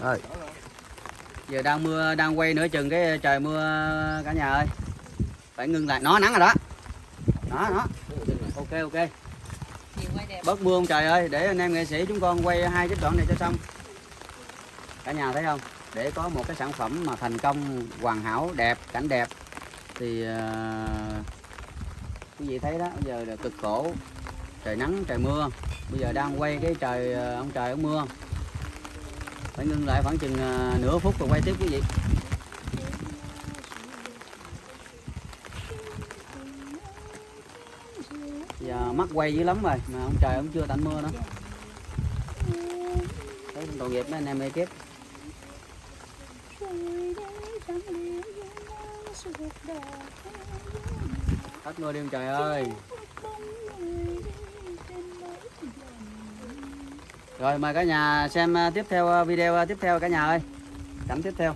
Rồi. giờ đang mưa đang quay nửa chừng cái trời mưa cả nhà ơi. Phải ngưng lại. Nó nắng rồi đó. Đó đó. Ok ok. Bớt mưa không trời ơi. Để anh em nghệ sĩ chúng con quay hai cái đoạn này cho xong. Cả nhà thấy không? Để có một cái sản phẩm mà thành công hoàn hảo đẹp cảnh đẹp. Thì uh, quý vị thấy đó bây giờ là cực khổ. Trời nắng trời mưa. Bây giờ đang quay cái trời ờ, ông trời ông mưa phải ngưng lại khoảng chừng à, nửa phút rồi quay tiếp quý vị. Giờ mắt quay dữ lắm rồi, mà ông trời cũng chưa tạnh mưa nữa thấy tội nghiệp mấy anh em ekip. Hết mưa đi ông trời ơi. Rồi, mời cả nhà xem ờ, tiếp theo ờ, video ờ, tiếp theo cả nhà ơi. Cảnh tiếp theo.